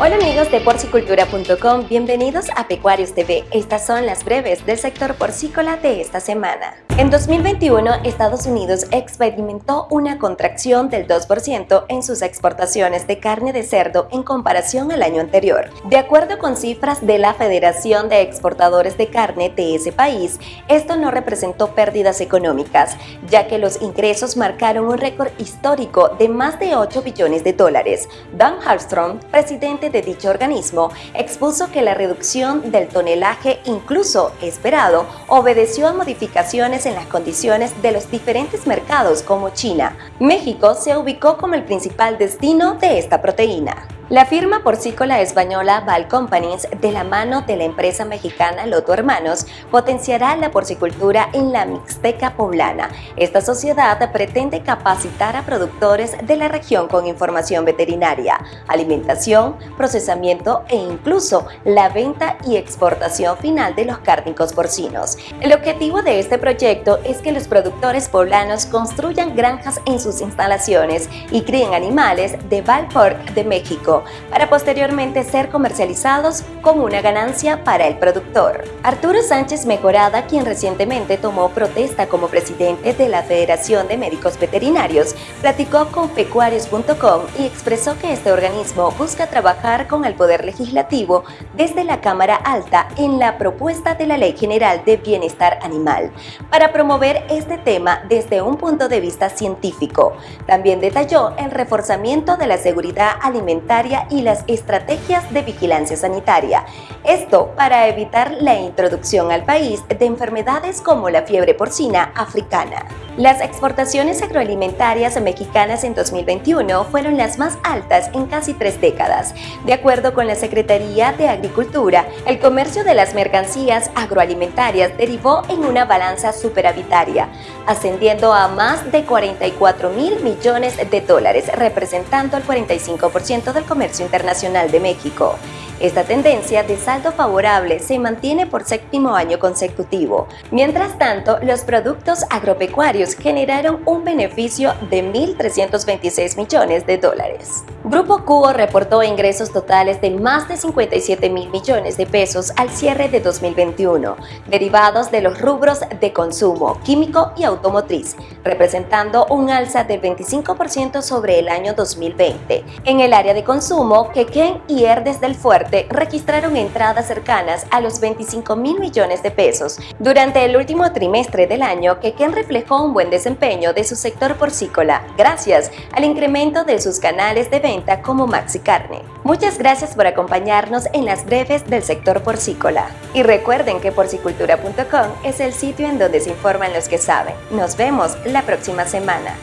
Hola amigos de porcicultura.com, bienvenidos a Pecuarios TV. Estas son las breves del sector porcícola de esta semana. En 2021, Estados Unidos experimentó una contracción del 2% en sus exportaciones de carne de cerdo en comparación al año anterior. De acuerdo con cifras de la Federación de Exportadores de Carne de ese país, esto no representó pérdidas económicas, ya que los ingresos marcaron un récord histórico de más de 8 billones de dólares. Dan Hallstrom, presidente de dicho organismo expuso que la reducción del tonelaje incluso esperado obedeció a modificaciones en las condiciones de los diferentes mercados como China. México se ubicó como el principal destino de esta proteína. La firma porcícola española Val Companies, de la mano de la empresa mexicana Loto Hermanos, potenciará la porcicultura en la Mixteca poblana. Esta sociedad pretende capacitar a productores de la región con información veterinaria, alimentación, procesamiento e incluso la venta y exportación final de los cárnicos porcinos. El objetivo de este proyecto es que los productores poblanos construyan granjas en sus instalaciones y críen animales de Valport de México para posteriormente ser comercializados con una ganancia para el productor. Arturo Sánchez Mejorada, quien recientemente tomó protesta como presidente de la Federación de Médicos Veterinarios, platicó con pecuarios.com y expresó que este organismo busca trabajar con el Poder Legislativo desde la Cámara Alta en la propuesta de la Ley General de Bienestar Animal para promover este tema desde un punto de vista científico. También detalló el reforzamiento de la seguridad alimentaria y las estrategias de vigilancia sanitaria. Esto para evitar la introducción al país de enfermedades como la fiebre porcina africana. Las exportaciones agroalimentarias mexicanas en 2021 fueron las más altas en casi tres décadas. De acuerdo con la Secretaría de Agricultura, el comercio de las mercancías agroalimentarias derivó en una balanza superavitaria, ascendiendo a más de 44 mil millones de dólares, representando el 45% del comercio internacional de México. Esta tendencia de saldo favorable se mantiene por séptimo año consecutivo. Mientras tanto, los productos agropecuarios generaron un beneficio de 1.326 millones de dólares. Grupo Cubo reportó ingresos totales de más de 57 mil millones de pesos al cierre de 2021, derivados de los rubros de consumo, químico y automotriz, representando un alza del 25% sobre el año 2020. En el área de consumo, Quequén y Herdes del Fuerte registraron entradas cercanas a los 25 mil millones de pesos. Durante el último trimestre del año, Quequén reflejó un buen desempeño de su sector porcícola, gracias al incremento de sus canales de venta como Maxi Carne. Muchas gracias por acompañarnos en las breves del sector porcícola. Y recuerden que porcicultura.com es el sitio en donde se informan los que saben. Nos vemos la próxima semana.